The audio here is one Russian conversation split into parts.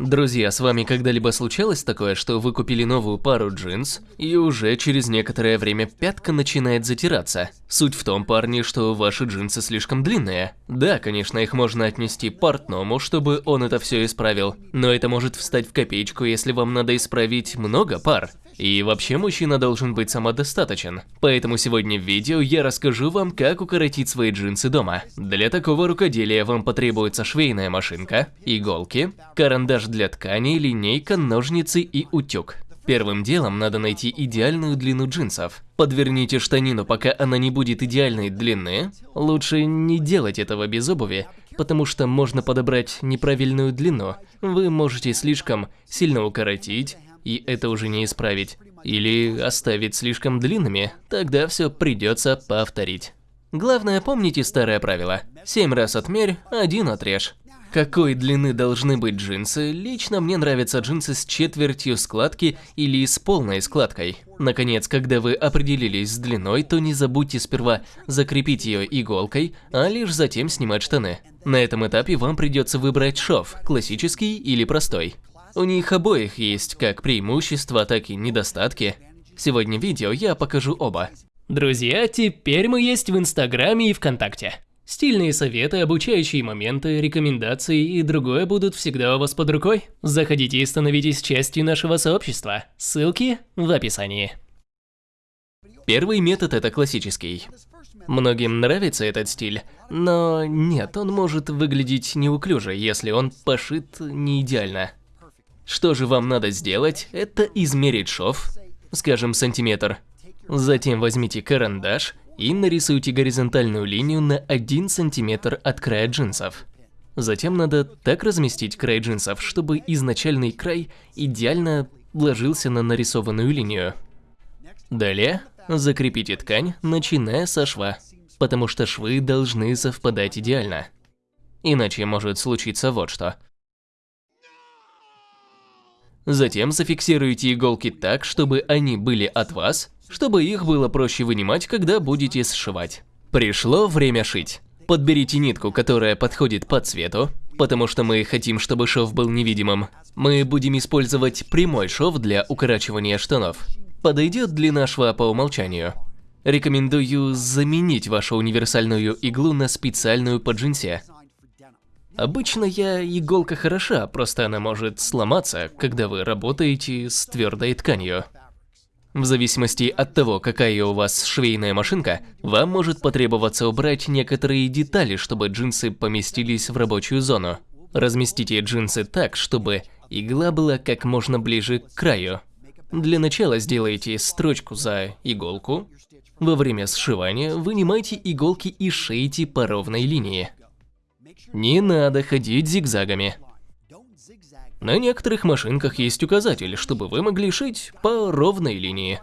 Друзья, с вами когда-либо случалось такое, что вы купили новую пару джинс, и уже через некоторое время пятка начинает затираться? Суть в том, парни, что ваши джинсы слишком длинные. Да, конечно, их можно отнести портному, чтобы он это все исправил, но это может встать в копеечку, если вам надо исправить много пар. И вообще мужчина должен быть самодостаточен. Поэтому сегодня в видео я расскажу вам, как укоротить свои джинсы дома. Для такого рукоделия вам потребуется швейная машинка, иголки, карандаш для ткани, линейка, ножницы и утюг. Первым делом надо найти идеальную длину джинсов. Подверните штанину, пока она не будет идеальной длины. Лучше не делать этого без обуви, потому что можно подобрать неправильную длину. Вы можете слишком сильно укоротить, и это уже не исправить. Или оставить слишком длинными, тогда все придется повторить. Главное, помните старое правило. Семь раз отмерь, один отрежь. Какой длины должны быть джинсы? Лично мне нравятся джинсы с четвертью складки или с полной складкой. Наконец, когда вы определились с длиной, то не забудьте сперва закрепить ее иголкой, а лишь затем снимать штаны. На этом этапе вам придется выбрать шов, классический или простой. У них обоих есть как преимущества, так и недостатки. Сегодня в видео я покажу оба. Друзья, теперь мы есть в Инстаграме и ВКонтакте. Стильные советы, обучающие моменты, рекомендации и другое будут всегда у вас под рукой. Заходите и становитесь частью нашего сообщества. Ссылки в описании. Первый метод это классический. Многим нравится этот стиль, но нет, он может выглядеть неуклюже, если он пошит не идеально. Что же вам надо сделать, это измерить шов, скажем, сантиметр. Затем возьмите карандаш и нарисуйте горизонтальную линию на 1 сантиметр от края джинсов. Затем надо так разместить край джинсов, чтобы изначальный край идеально ложился на нарисованную линию. Далее закрепите ткань, начиная со шва, потому что швы должны совпадать идеально. Иначе может случиться вот что – Затем зафиксируйте иголки так, чтобы они были от вас, чтобы их было проще вынимать, когда будете сшивать. Пришло время шить. Подберите нитку, которая подходит по цвету, потому что мы хотим, чтобы шов был невидимым. Мы будем использовать прямой шов для укорачивания штанов. Подойдет длина шва по умолчанию. Рекомендую заменить вашу универсальную иглу на специальную по джинсе. Обычно я иголка хороша, просто она может сломаться, когда вы работаете с твердой тканью. В зависимости от того, какая у вас швейная машинка, вам может потребоваться убрать некоторые детали, чтобы джинсы поместились в рабочую зону. Разместите джинсы так, чтобы игла была как можно ближе к краю. Для начала сделайте строчку за иголку. Во время сшивания вынимайте иголки и шейте по ровной линии. Не надо ходить зигзагами. На некоторых машинках есть указатель, чтобы вы могли шить по ровной линии.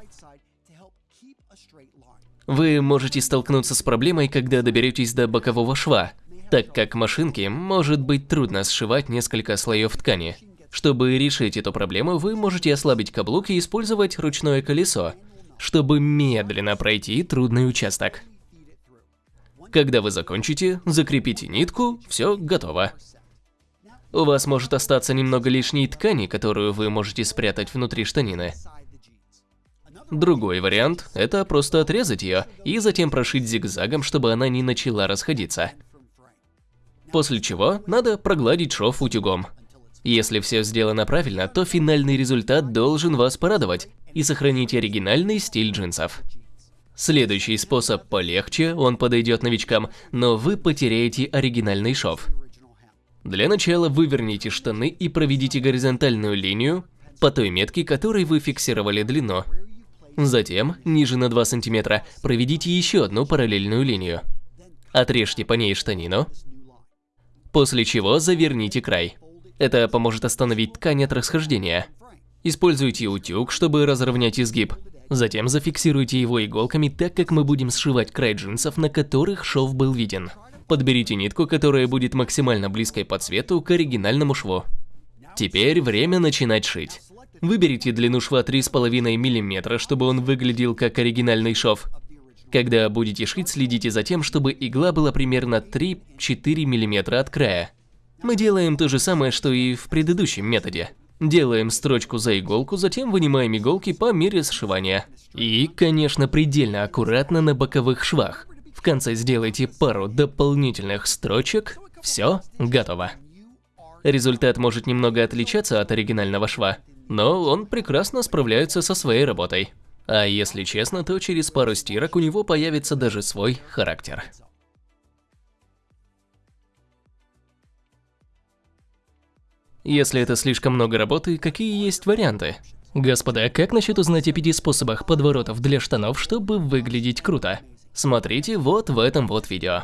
Вы можете столкнуться с проблемой, когда доберетесь до бокового шва, так как машинке может быть трудно сшивать несколько слоев ткани. Чтобы решить эту проблему, вы можете ослабить каблук и использовать ручное колесо, чтобы медленно пройти трудный участок. Когда вы закончите, закрепите нитку, все готово. У вас может остаться немного лишней ткани, которую вы можете спрятать внутри штанины. Другой вариант – это просто отрезать ее и затем прошить зигзагом, чтобы она не начала расходиться. После чего надо прогладить шов утюгом. Если все сделано правильно, то финальный результат должен вас порадовать и сохранить оригинальный стиль джинсов. Следующий способ полегче, он подойдет новичкам, но вы потеряете оригинальный шов. Для начала выверните штаны и проведите горизонтальную линию по той метке, которой вы фиксировали длину. Затем, ниже на 2 см, проведите еще одну параллельную линию. Отрежьте по ней штанину, после чего заверните край. Это поможет остановить ткань от расхождения. Используйте утюг, чтобы разровнять изгиб. Затем зафиксируйте его иголками так, как мы будем сшивать край джинсов, на которых шов был виден. Подберите нитку, которая будет максимально близкой по цвету к оригинальному шву. Теперь время начинать шить. Выберите длину шва 3,5 мм, чтобы он выглядел как оригинальный шов. Когда будете шить, следите за тем, чтобы игла была примерно 3-4 мм от края. Мы делаем то же самое, что и в предыдущем методе. Делаем строчку за иголку, затем вынимаем иголки по мере сшивания. И, конечно, предельно аккуратно на боковых швах. В конце сделайте пару дополнительных строчек. Все, готово. Результат может немного отличаться от оригинального шва, но он прекрасно справляется со своей работой. А если честно, то через пару стирок у него появится даже свой характер. Если это слишком много работы, какие есть варианты? Господа, как насчет узнать о пяти способах подворотов для штанов, чтобы выглядеть круто? Смотрите вот в этом вот видео.